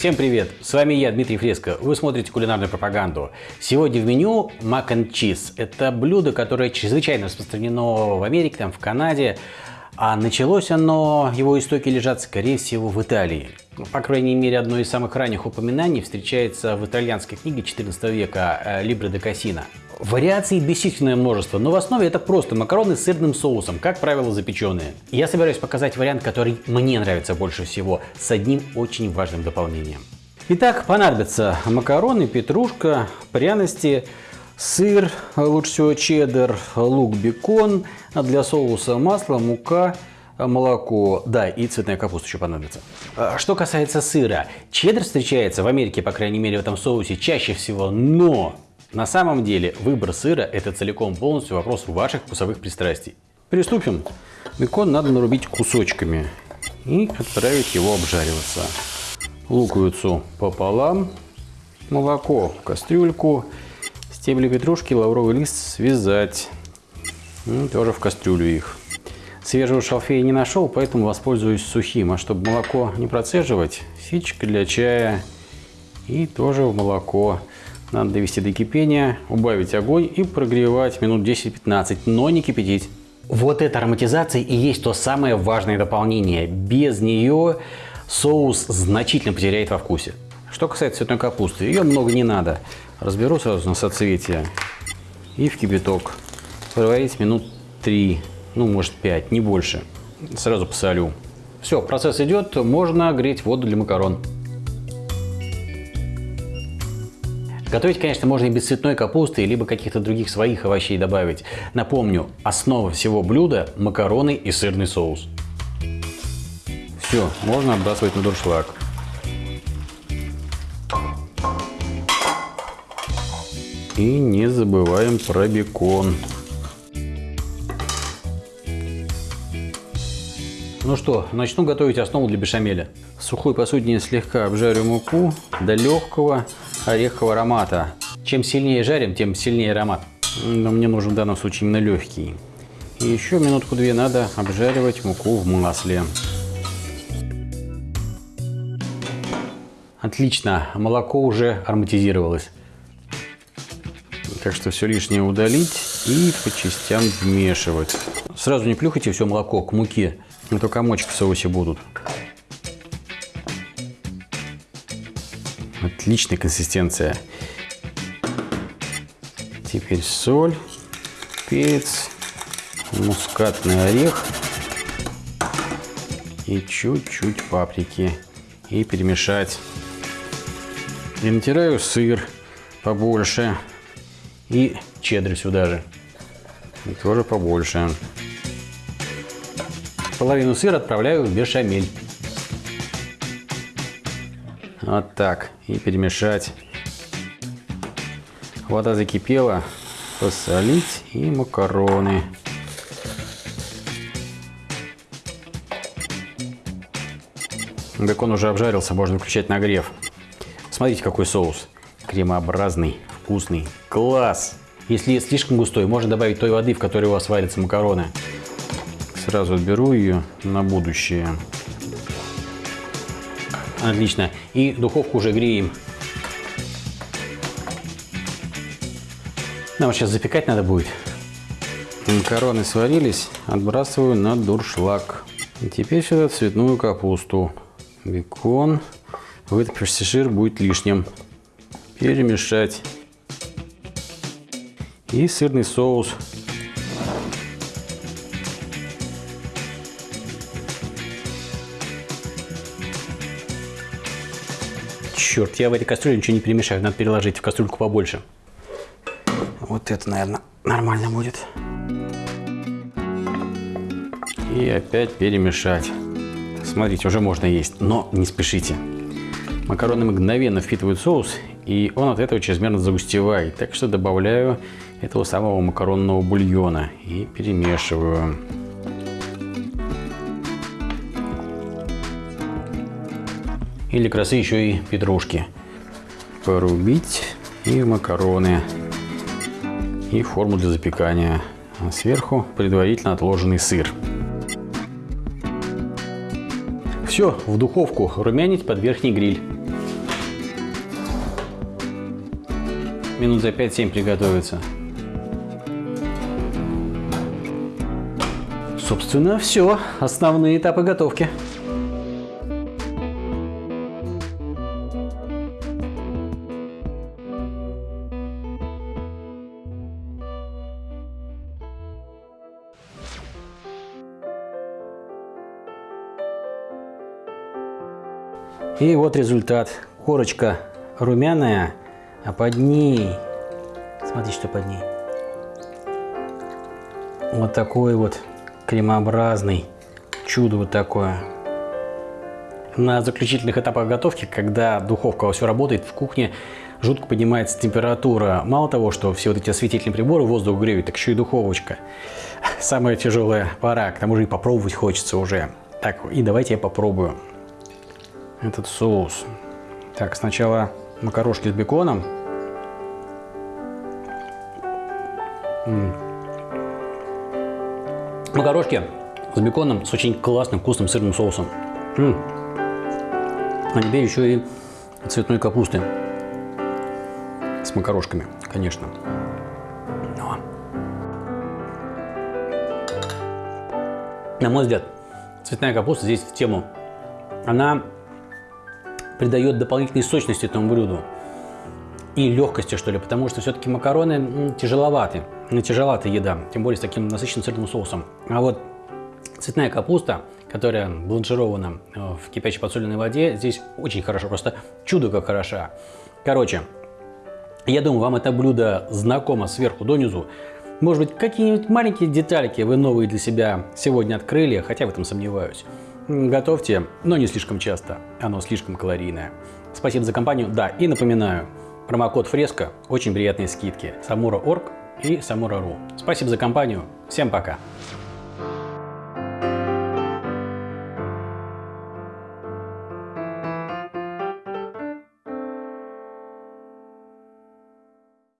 Всем привет! С вами я, Дмитрий Фреско. Вы смотрите кулинарную пропаганду. Сегодня в меню мак and cheese. Это блюдо, которое чрезвычайно распространено в Америке, там, в Канаде. А началось оно, его истоки лежат, скорее всего, в Италии. Ну, по крайней мере, одно из самых ранних упоминаний встречается в итальянской книге 14 века «Либре де Кассина». Вариаций бесчисленное множество, но в основе это просто макароны с сырным соусом, как правило запеченные. Я собираюсь показать вариант, который мне нравится больше всего, с одним очень важным дополнением. Итак, понадобятся макароны, петрушка, пряности, сыр, лучше всего чеддер, лук, бекон, а для соуса масло, мука, молоко, да, и цветная капуста еще понадобится. А, что касается сыра, чеддер встречается в Америке, по крайней мере, в этом соусе чаще всего, но на самом деле выбор сыра – это целиком полностью вопрос ваших вкусовых пристрастий. Приступим. Бекон надо нарубить кусочками и отправить его обжариваться. Луковицу пополам, молоко в кастрюльку, стебли петрушки, лавровый лист связать. И тоже в кастрюлю их. Свежего шалфея не нашел, поэтому воспользуюсь сухим. А чтобы молоко не процеживать, ситечка для чая и тоже в молоко. Надо довести до кипения, убавить огонь и прогревать минут 10-15, но не кипятить. Вот эта ароматизация и есть то самое важное дополнение. Без нее соус значительно потеряет во вкусе. Что касается цветной капусты, ее много не надо. Разберу сразу на соцветие и в кипяток. Проварить минут 3, ну может 5, не больше. Сразу посолю. Все, процесс идет, можно греть воду для макарон. Готовить, конечно, можно и без цветной капусты, либо каких-то других своих овощей добавить. Напомню, основа всего блюда – макароны и сырный соус. Все, можно отбрасывать на дуршлаг. И не забываем про бекон. Ну что, начну готовить основу для бешамеля. В сухой посудине слегка обжарю муку до легкого орехового аромата. Чем сильнее жарим, тем сильнее аромат. Но мне нужен в данном случае именно легкий. И еще минутку-две надо обжаривать муку в масле. Отлично, молоко уже ароматизировалось. Так что все лишнее удалить и по частям вмешивать. Сразу не плюхайте все молоко к муке, а то комочки в соусе будут. Отличная консистенция. Теперь соль, перец, мускатный орех и чуть-чуть паприки. И перемешать. И натираю сыр побольше. И чеддер сюда же. И тоже побольше. Половину сыра отправляю в бешамель. Вот так. И перемешать. Вода закипела. Посолить и макароны. Бекон уже обжарился, можно включать нагрев. Смотрите, какой соус. Кремообразный, вкусный. Класс! Если слишком густой, можно добавить той воды, в которой у вас варятся макароны. Сразу беру ее на будущее. Отлично. И духовку уже греем. Нам сейчас запекать надо будет. Макароны сварились, отбрасываю на дуршлаг. И теперь сюда цветную капусту. Бекон. Вытопившийся жир будет лишним. Перемешать. И сырный соус Черт, я в этой кастрюле ничего не перемешаю. Надо переложить в кастрюльку побольше. Вот это, наверное, нормально будет. И опять перемешать. Смотрите, уже можно есть, но не спешите. Макароны мгновенно впитывают соус, и он от этого чрезмерно загустевает. Так что добавляю этого самого макаронного бульона и перемешиваю. или красы еще и петрушки. Порубить и макароны. И форму для запекания. А сверху предварительно отложенный сыр. Все, в духовку румянить под верхний гриль. Минут за 5-7 приготовится. Собственно, все. Основные этапы готовки. И вот результат. Корочка румяная, а под ней, смотрите, что под ней. Вот такой вот кремообразный чудо вот такое. На заключительных этапах готовки, когда духовка все работает, в кухне жутко поднимается температура. Мало того, что все вот эти осветительные приборы воздух греют, так еще и духовочка. Самая тяжелая пора, к тому же и попробовать хочется уже. Так, и давайте я попробую этот соус. Так, сначала макарошки с беконом. Макарошки с беконом с очень классным вкусным сырным соусом. А теперь еще и цветной капусты с макарошками, конечно. Но. На мой взгляд, цветная капуста здесь в тему. Она придает дополнительной сочности этому блюду и легкости, что ли, потому что все-таки макароны тяжеловаты, ну, тяжеловатая еда, тем более с таким насыщенным сырным соусом. А вот цветная капуста, которая бланширована э, в кипящей подсоленной воде, здесь очень хорошо, просто чудо как хороша. Короче, я думаю, вам это блюдо знакомо сверху донизу. Может быть, какие-нибудь маленькие детальки вы новые для себя сегодня открыли, хотя в этом сомневаюсь. Готовьте, но не слишком часто, оно слишком калорийное. Спасибо за компанию, да, и напоминаю, промокод Фреско, очень приятные скидки, Самура.орг и Самура.ру. Спасибо за компанию, всем пока!